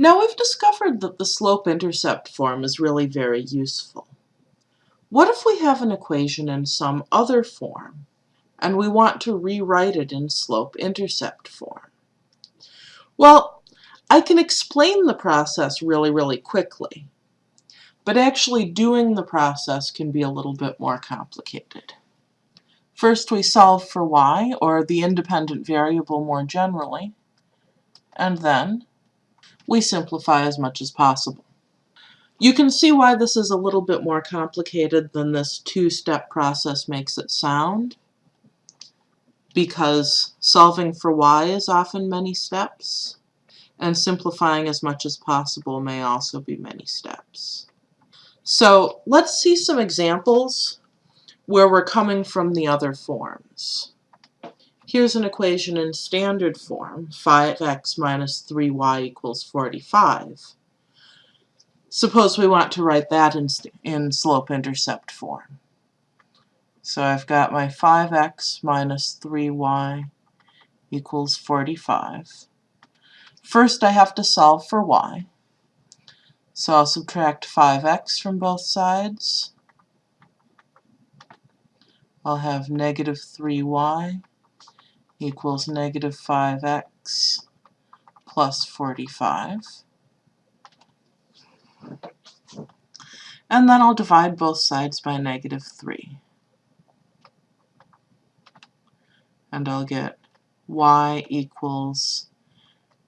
Now we've discovered that the slope-intercept form is really very useful. What if we have an equation in some other form and we want to rewrite it in slope-intercept form? Well, I can explain the process really, really quickly, but actually doing the process can be a little bit more complicated. First we solve for y, or the independent variable more generally, and then we simplify as much as possible. You can see why this is a little bit more complicated than this two-step process makes it sound, because solving for y is often many steps, and simplifying as much as possible may also be many steps. So let's see some examples where we're coming from the other forms. Here's an equation in standard form, 5x minus 3y equals 45. Suppose we want to write that in, in slope-intercept form. So I've got my 5x minus 3y equals 45. First I have to solve for y. So I'll subtract 5x from both sides. I'll have negative 3y equals negative 5x plus 45. And then I'll divide both sides by negative 3. And I'll get y equals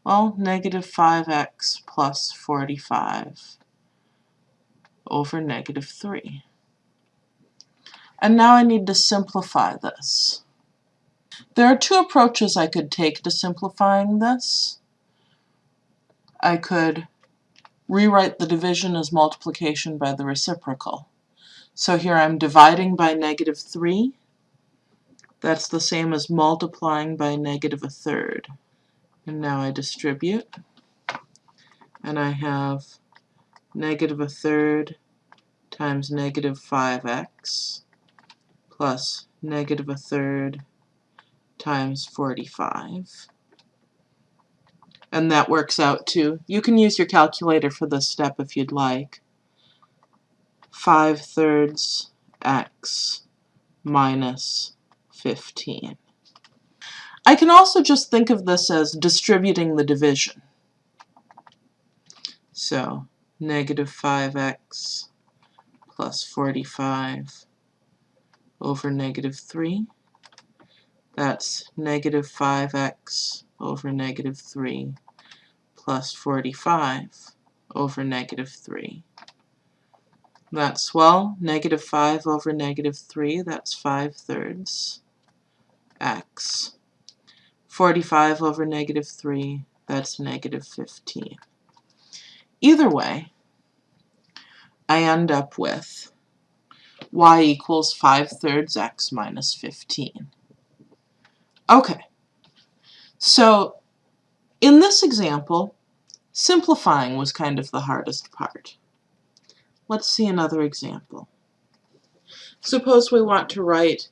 well, negative 5x plus 45 over negative 3. And now I need to simplify this. There are two approaches I could take to simplifying this. I could rewrite the division as multiplication by the reciprocal. So here I'm dividing by negative 3. That's the same as multiplying by negative a third. And now I distribute. And I have negative a third times negative 5x plus negative a third times 45. And that works out to, you can use your calculator for this step if you'd like, 5 thirds x minus 15. I can also just think of this as distributing the division. So negative 5x plus 45 over negative 3. That's negative 5x over negative 3 plus 45 over negative 3. That's, well, negative 5 over negative 3, that's 5 thirds x 45 over negative 3, that's negative 15. Either way, I end up with y equals 5 thirds x minus 15. Okay, so in this example, simplifying was kind of the hardest part. Let's see another example. Suppose we want to write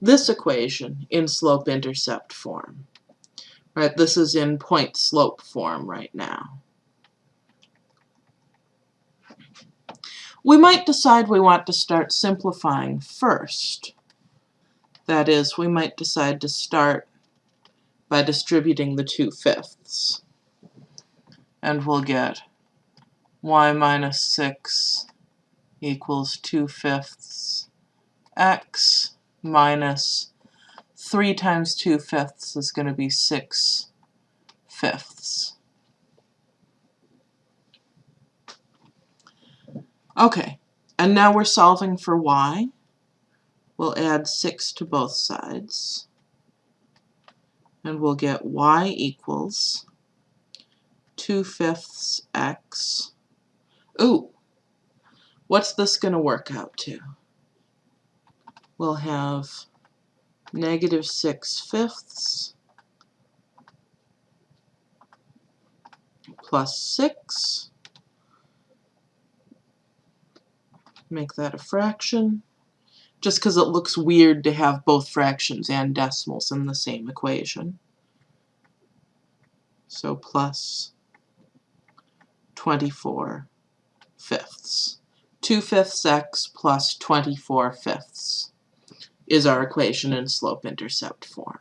this equation in slope-intercept form. Right, this is in point slope form right now. We might decide we want to start simplifying first. That is, we might decide to start by distributing the 2 fifths. And we'll get y minus 6 equals 2 fifths x minus 3 times 2 fifths is going to be 6 fifths. Okay, and now we're solving for y. We'll add 6 to both sides. And we'll get y equals 2 fifths x. Ooh, what's this going to work out to? We'll have negative 6 fifths plus 6. Make that a fraction, just because it looks weird to have both fractions and decimals in the same equation. So plus 24 fifths. 2 fifths x plus 24 fifths is our equation in slope-intercept form.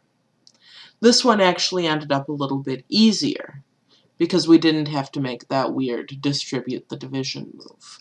This one actually ended up a little bit easier because we didn't have to make that weird distribute the division move.